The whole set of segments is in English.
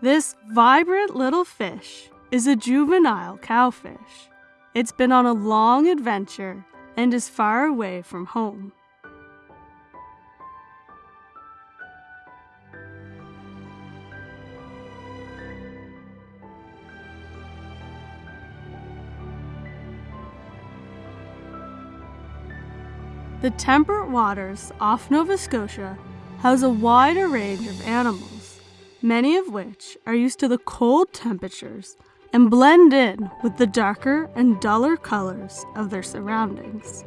This vibrant little fish is a juvenile cowfish. It's been on a long adventure and is far away from home. The temperate waters off Nova Scotia house a wider range of animals, many of which are used to the cold temperatures and blend in with the darker and duller colors of their surroundings.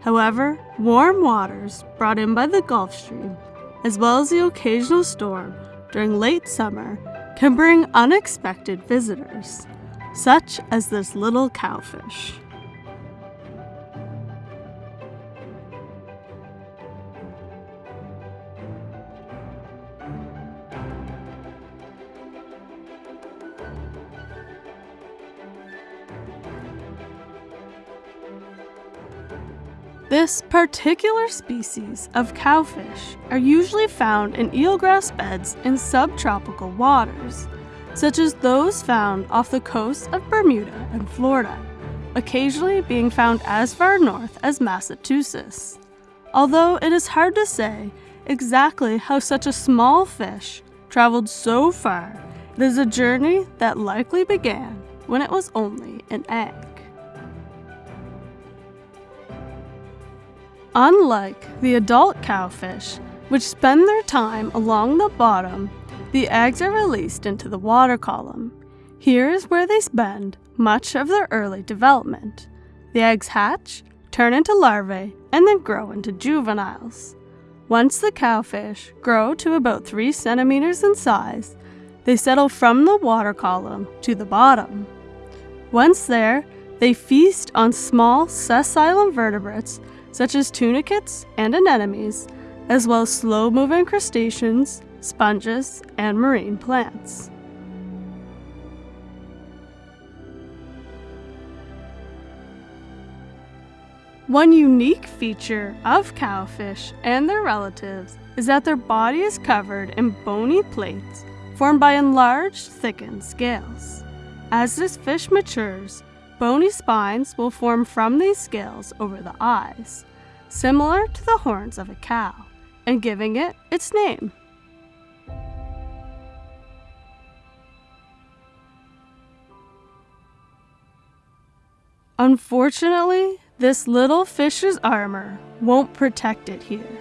However, warm waters brought in by the Gulf Stream, as well as the occasional storm during late summer, can bring unexpected visitors, such as this little cowfish. This particular species of cowfish are usually found in eelgrass beds in subtropical waters, such as those found off the coasts of Bermuda and Florida, occasionally being found as far north as Massachusetts. Although it is hard to say exactly how such a small fish traveled so far, it is a journey that likely began when it was only an egg. Unlike the adult cowfish, which spend their time along the bottom, the eggs are released into the water column. Here is where they spend much of their early development. The eggs hatch, turn into larvae, and then grow into juveniles. Once the cowfish grow to about 3 centimeters in size, they settle from the water column to the bottom. Once there, they feast on small sessile invertebrates such as tunicates and anemones, as well as slow-moving crustaceans, sponges, and marine plants. One unique feature of cowfish and their relatives is that their body is covered in bony plates formed by enlarged, thickened scales. As this fish matures, bony spines will form from these scales over the eyes, similar to the horns of a cow, and giving it its name. Unfortunately, this little fish's armor won't protect it here.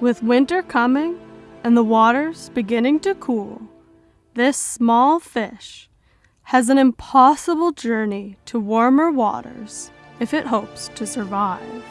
With winter coming and the waters beginning to cool, this small fish has an impossible journey to warmer waters if it hopes to survive.